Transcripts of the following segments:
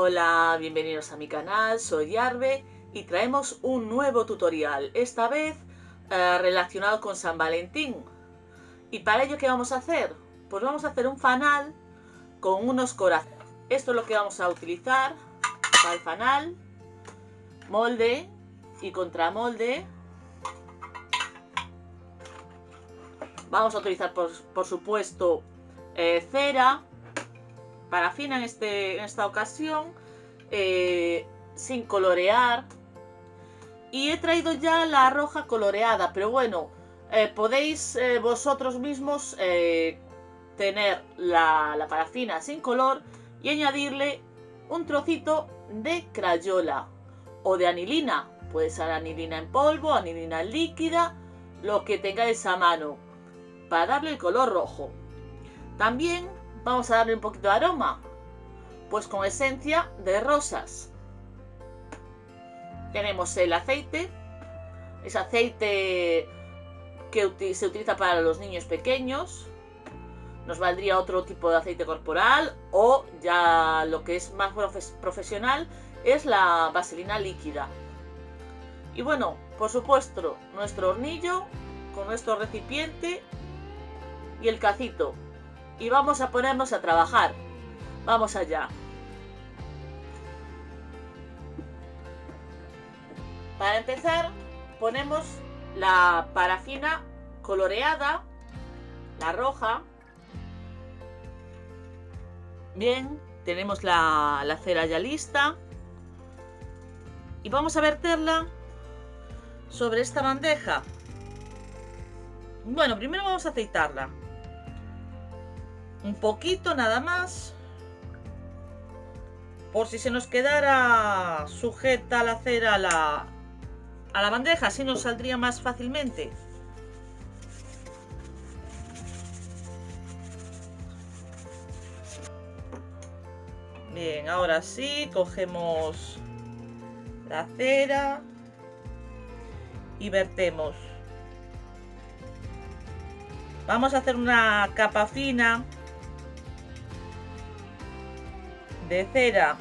Hola, bienvenidos a mi canal, soy Arbe y traemos un nuevo tutorial, esta vez eh, relacionado con San Valentín. ¿Y para ello qué vamos a hacer? Pues vamos a hacer un fanal con unos corazones. Esto es lo que vamos a utilizar para el fanal, molde y contramolde. Vamos a utilizar por, por supuesto eh, cera, parafina en, este, en esta ocasión, eh, sin colorear. Y he traído ya la roja coloreada, pero bueno, eh, podéis eh, vosotros mismos tener la, la, parafina sin color y añadirle un trocito de crayola o de anilina. Puede ser anilina en polvo, anilina líquida, lo que tengáis a mano, para darle el color rojo. También Vamos a darle un poquito de aroma. Pues con esencia de rosas. Tenemos el aceite. Es aceite que se utiliza para los niños pequeños. Nos valdría otro tipo de aceite corporal o ya lo que es más profesional es la vaselina líquida. Y bueno, por supuesto, nuestro hornillo con nuestro recipiente y el cacito y vamos a ponernos a trabajar. Vamos allá. Para empezar, ponemos la parafina coloreada, la roja. Bien, tenemos la, la cera ya lista. Y vamos a verterla sobre esta bandeja. Bueno, primero vamos a aceitarla un poquito nada más por si se nos quedara sujeta la cera a la, a la bandeja, así nos saldría más fácilmente. Bien, ahora sí, cogemos la cera y vertemos. Vamos a hacer una capa fina de cera.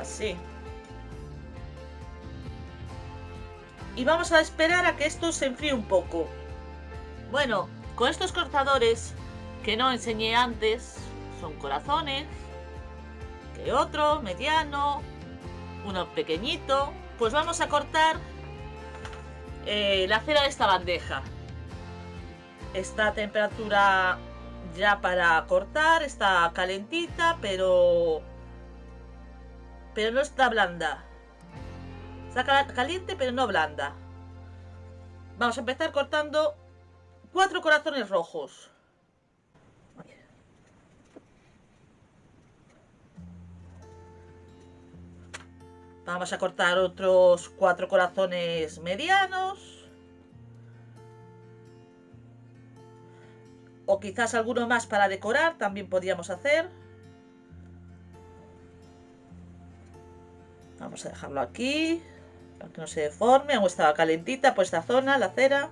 Así. Y vamos a esperar a que esto se enfríe un poco. Bueno con estos cortadores que no enseñé antes son corazones que otro mediano uno pequeñito pues vamos a cortar eh, la cera de esta bandeja Está a temperatura ya para cortar, está calentita, pero... Pero no está blanda. Está caliente, pero no blanda. Vamos a empezar cortando cuatro corazones rojos. Vamos a cortar otros cuatro corazones medianos. O quizás alguno más para decorar también podríamos hacer. Vamos a dejarlo aquí. Para que no se deforme. Aún estaba calentita por esta zona, la cera.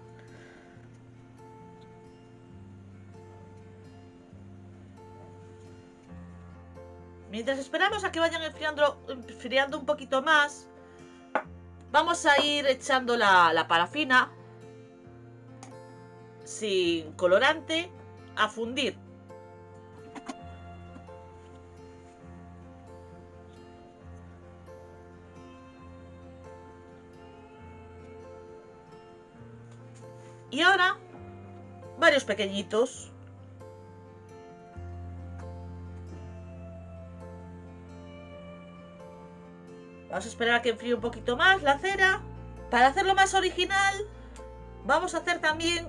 Mientras esperamos a que vayan enfriando, un poquito más, vamos a ir echando la parafina sin colorante a fundir. Y ahora, varios pequeñitos. Vamos a esperar a que enfríe un poquito más la cera. Para hacerlo más original, vamos a hacer también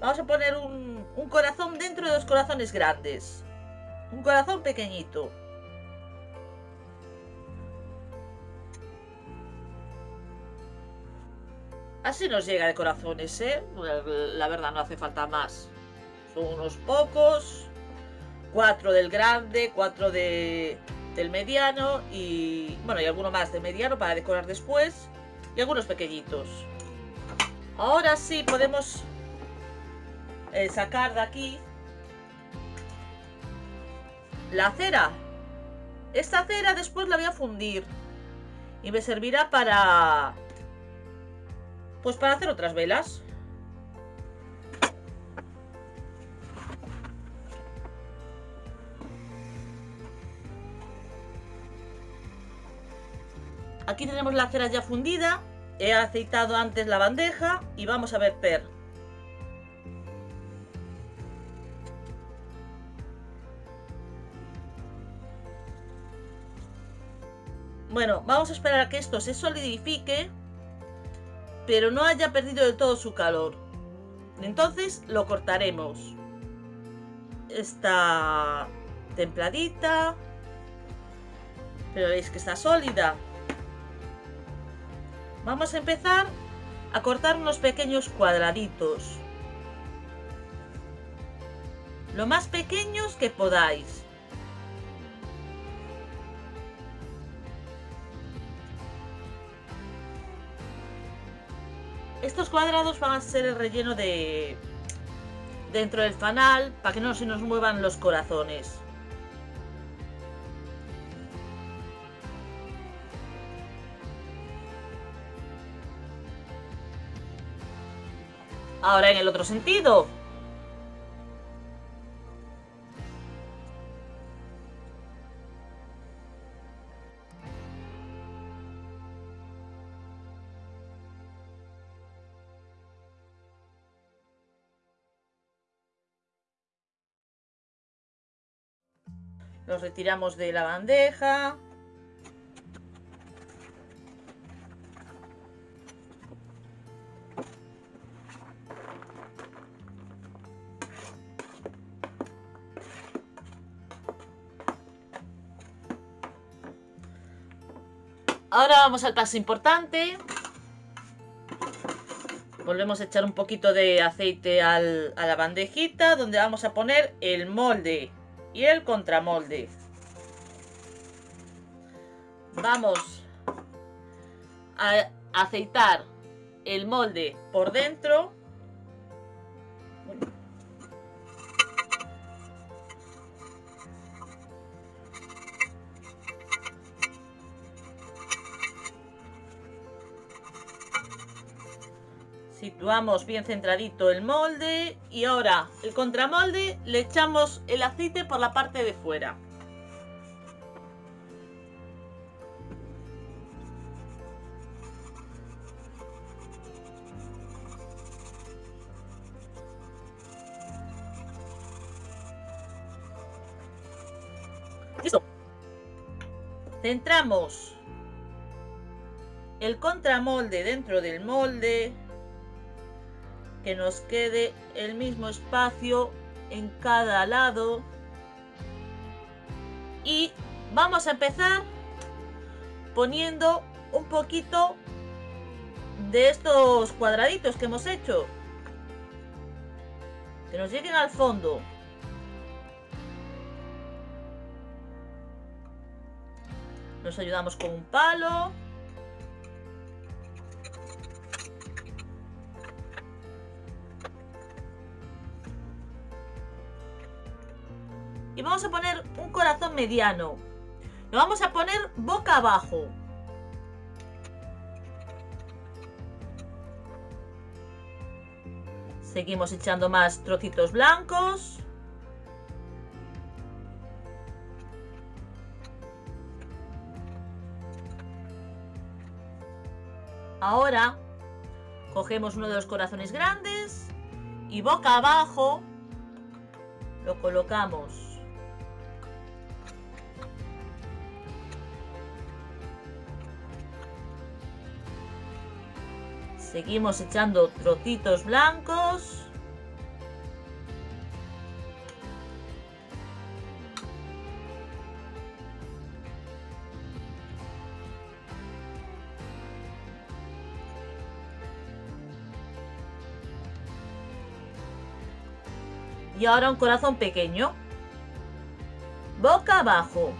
Vamos a poner un, corazón dentro de los corazones grandes. Un corazón pequeñito. Así nos llega de corazones, ¿eh? La verdad no hace falta más. Son unos pocos. Cuatro del grande, cuatro de, del mediano y... Bueno, y alguno más de mediano para decorar después. Y algunos pequeñitos. Ahora sí podemos eh, sacar de aquí la cera. Esta cera después la voy a fundir y me servirá para pues para hacer otras velas. Aquí tenemos la cera ya fundida. He aceitado antes la bandeja y vamos a verter. Bueno, vamos a esperar a que esto se solidifique, pero no haya perdido del todo su calor. Entonces lo cortaremos. Está templadita, pero veis que está sólida. Vamos a empezar a cortar unos pequeños cuadraditos. Lo más pequeños que podáis. Estos cuadrados van a ser el relleno de dentro del fanal para que no se nos muevan los corazones. Ahora en el otro sentido. Los retiramos de la bandeja. Ahora vamos al paso importante. Volvemos a echar un poquito de aceite a la bandejita donde vamos a poner el molde y el contramolde. Vamos a aceitar el molde por dentro Situamos bien centradito el molde y ahora el contramolde le echamos el aceite por la parte de fuera. Listo. Centramos el contramolde dentro del molde que nos quede el mismo espacio en cada lado. Y vamos a empezar poniendo un poquito de estos cuadraditos que hemos hecho. Que nos lleguen al fondo. Nos ayudamos con un palo mediano. Lo vamos a poner boca abajo. Seguimos echando más trocitos blancos. Ahora cogemos uno de los corazones grandes y boca abajo lo colocamos. Seguimos echando trocitos blancos. Y ahora un corazón pequeño. Boca abajo.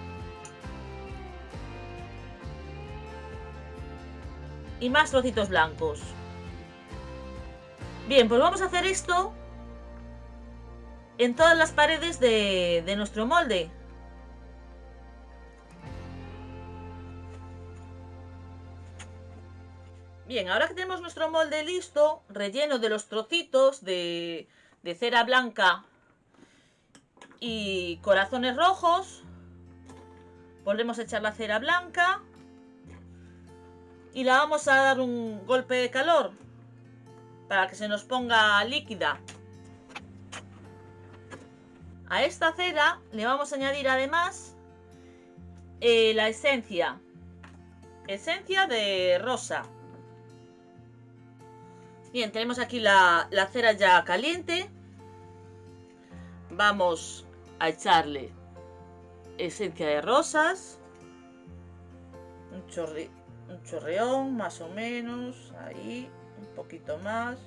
Y más trocitos blancos. Bien, pues vamos a hacer esto en todas las paredes de, nuestro molde. Bien, ahora que tenemos nuestro molde listo, relleno de los trocitos de, de cera blanca y corazones rojos, volvemos a echar la cera blanca y la vamos a dar un golpe de calor para que se nos ponga líquida. A esta cera le vamos a añadir además eh, la esencia. Esencia de rosa. Bien, tenemos aquí la, la cera ya caliente. Vamos a echarle esencia de rosas. Un, chorri, un chorreón, más o menos. Ahí, un poquito más.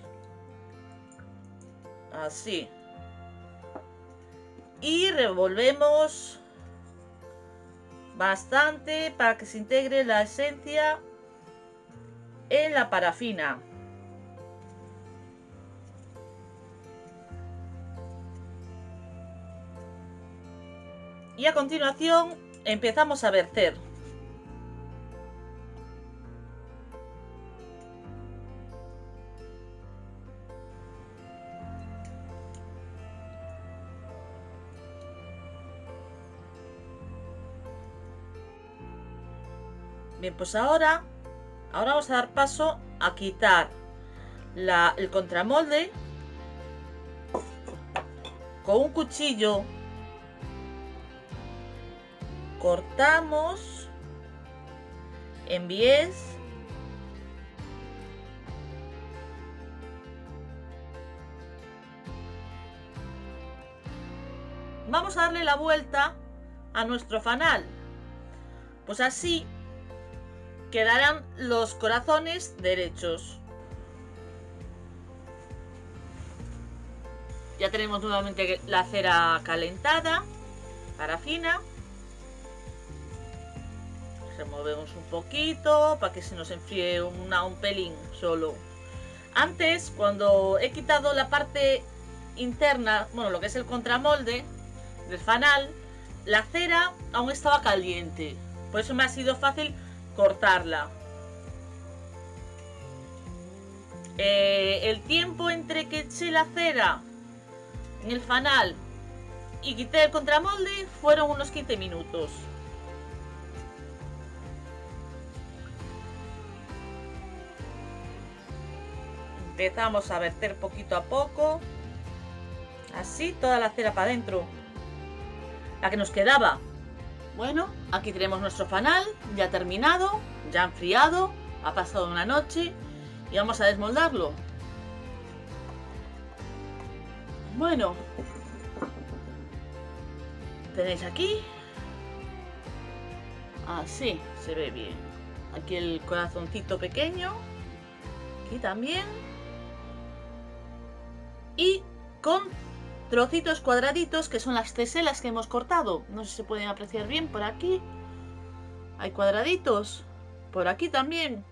Así. Y revolvemos bastante para que se integre la esencia en la parafina. Y a continuación empezamos a verter. Bien, pues ahora, ahora vamos a dar paso a quitar la, el contramolde con un cuchillo. Cortamos en 10 vamos a darle la vuelta a nuestro fanal. Pues así quedarán los corazones derechos ya tenemos nuevamente la cera calentada parafina removemos un poquito para que se nos enfríe una, un pelín solo. Antes, cuando he quitado la parte interna, bueno, lo que es el contramolde del fanal, la cera aún estaba caliente. Por eso me ha sido fácil cortarla. Eh, el tiempo entre que eché la cera en el fanal y quité el contramolde fueron unos 15 minutos. empezamos a verter poquito a poco así toda la cera para adentro la que nos quedaba bueno aquí tenemos nuestro fanal ya terminado ya enfriado ha pasado una noche y vamos a desmoldarlo. Bueno. Tenéis aquí así se ve bien. Aquí el corazoncito pequeño aquí también. Y con trocitos cuadraditos que son las teselas que hemos cortado. No sé si se pueden apreciar bien por aquí. Hay cuadraditos. Por aquí también.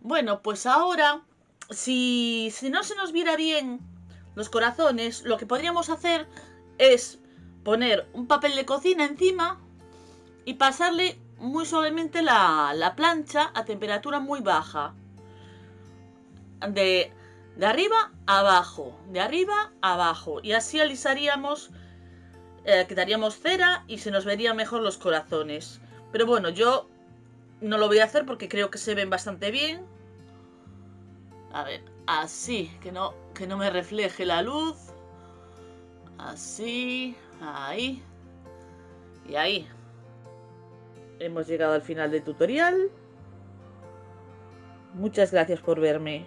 Bueno, pues ahora, si, si no se nos viera bien los corazones, lo que podríamos hacer es poner un papel de cocina encima y pasarle muy suavemente la, la plancha a temperatura muy baja de, de arriba abajo, de arriba abajo. Y así alisaríamos, eh, quitaríamos cera y se nos verían mejor los corazones. Pero bueno, yo no lo voy a hacer porque creo que se ven bastante bien. A ver, así, que no, que no me refleje la luz. Así, ahí y ahí. Hemos llegado al final del tutorial. Muchas gracias por verme.